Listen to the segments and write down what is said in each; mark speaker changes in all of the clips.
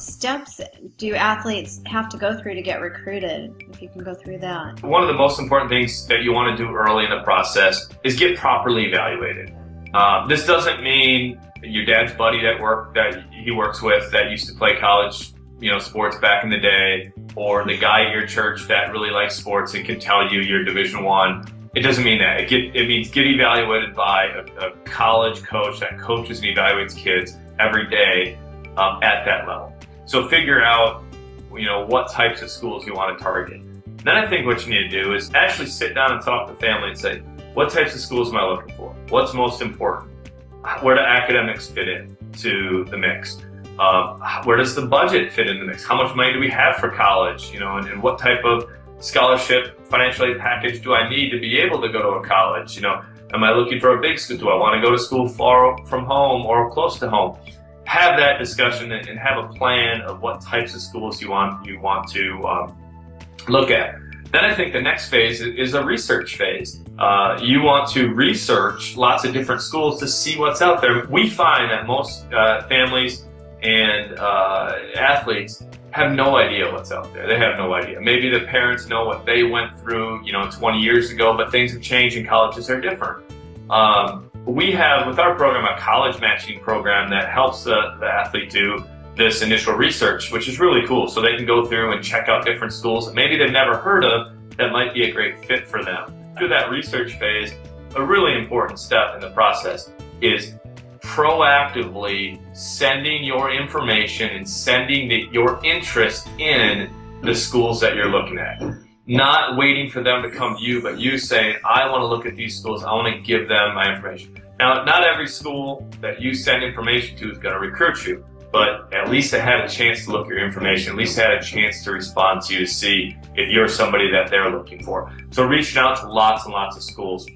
Speaker 1: steps do athletes have to go through to get recruited? If you can go through that.
Speaker 2: One of the most important things that you want to do early in the process is get properly evaluated. Um, this doesn't mean your dad's buddy that work that he works with that used to play college, you know, sports back in the day, or the guy at your church that really likes sports and can tell you you're Division One. It doesn't mean that. It, get, it means get evaluated by a, a, college coach that coaches and evaluates kids every day um, at that level. So figure out, you know, what types of schools you want to target. Then I think what you need to do is actually sit down and talk to the family and say, what types of schools am I looking for? What's most important? Where do academics fit in to the mix? Um, where does the budget fit in the mix? How much money do we have for college? You know, and, and what type of scholarship, financial aid package do I need to be able to go to a college? You know, am I looking for a big school? Do I want to go to school far from home or close to home? Have that discussion and have a plan of what types of schools you want you want to um, look at. Then I think the next phase is a research phase. Uh, you want to research lots of different schools to see what's out there. We find that most uh, families and uh, athletes have no idea what's out there. They have no idea. Maybe the parents know what they went through, you know, 20 years ago, but things have changed and colleges are different. Um, we have, with our program, a college matching program that helps the, the athlete do this initial research, which is really cool. So they can go through and check out different schools that maybe they've never heard of that might be a great fit for them. Through that research phase, a really important step in the process is proactively sending your information and sending the, your interest in the schools that you're looking at. Not waiting for them to come to you, but you saying, I want to look at these schools, I want to give them my information. Now, not every school that you send information to is going to recruit you, but at least I had a chance to look at your information, at least I had a chance to respond to you to see if you're somebody that they're looking for. So reaching out to lots and lots of schools.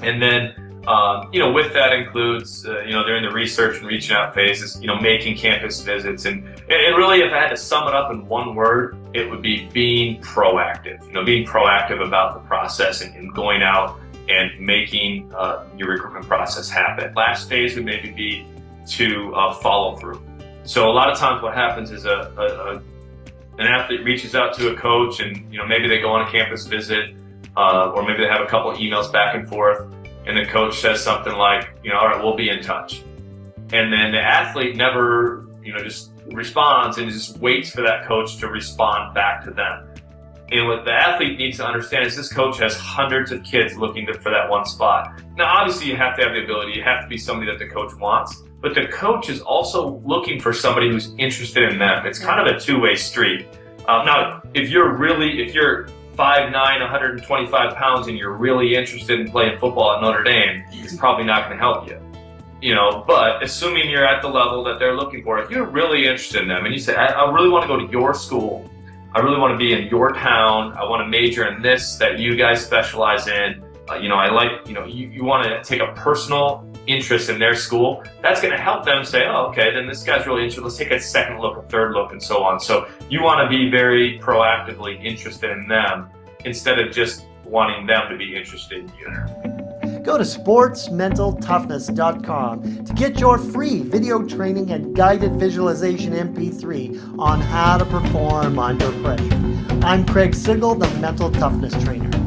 Speaker 2: And then um, you know, with that includes, uh, you know, during the research and reaching out phases, you know, making campus visits. And, and really, if I had to sum it up in one word, it would be being proactive, you know, being proactive about the process and, and going out and making uh, your recruitment process happen. Last phase would maybe be to uh, follow through. So a lot of times what happens is a, a, a, an athlete reaches out to a coach and, you know, maybe they go on a campus visit uh, or maybe they have a couple emails back and forth and the coach says something like, you know, all right, we'll be in touch. And then the athlete never, you know, just responds and just waits for that coach to respond back to them. And what the athlete needs to understand is this coach has hundreds of kids looking to, for that one spot. Now, obviously, you have to have the ability. You have to be somebody that the coach wants. But the coach is also looking for somebody who's interested in them. It's kind of a two-way street. Um, now, if you're really, if you're 5'9", 125 pounds and you're really interested in playing football at Notre Dame, it's probably not going to help you. You know, but assuming you're at the level that they're looking for, if you're really interested in them and you say, I, I really want to go to your school, I really want to be in your town, I want to major in this that you guys specialize in, uh, you know, I like, you know, you, you want to take a personal interest in their school, that's going to help them say, oh, okay, then this guy's really interested. Let's take a second look, a third look, and so on. So you want to be very proactively interested in them instead of just wanting them to be interested in you.
Speaker 3: Go to sportsmentaltoughness.com to get your free video training and guided visualization MP3 on how to perform under pressure. I'm Craig Sigl, the Mental Toughness Trainer.